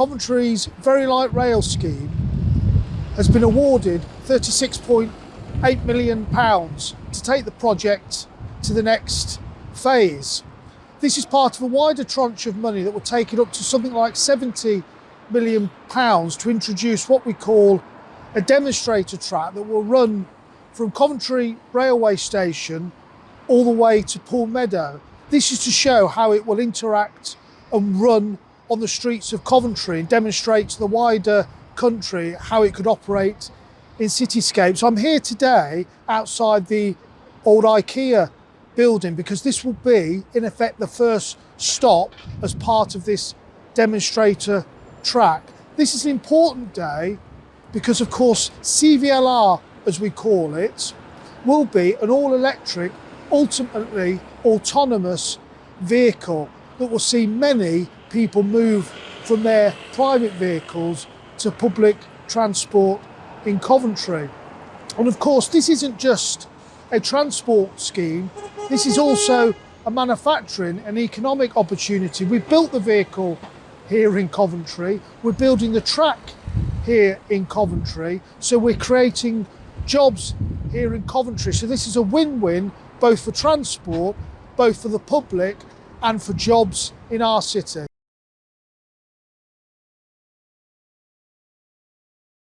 Coventry's Very Light Rail scheme has been awarded 36.8 million pounds to take the project to the next phase. This is part of a wider tranche of money that will take it up to something like 70 million pounds to introduce what we call a demonstrator track that will run from Coventry railway station all the way to Pool Meadow. This is to show how it will interact and run on the streets of Coventry and demonstrate to the wider country how it could operate in cityscapes. I'm here today outside the old IKEA building because this will be in effect the first stop as part of this demonstrator track. This is an important day because of course CVLR as we call it will be an all electric ultimately autonomous vehicle that will see many people move from their private vehicles to public transport in Coventry. And of course, this isn't just a transport scheme, this is also a manufacturing and economic opportunity. We've built the vehicle here in Coventry, we're building the track here in Coventry, so we're creating jobs here in Coventry. So this is a win-win both for transport, both for the public and for jobs in our city.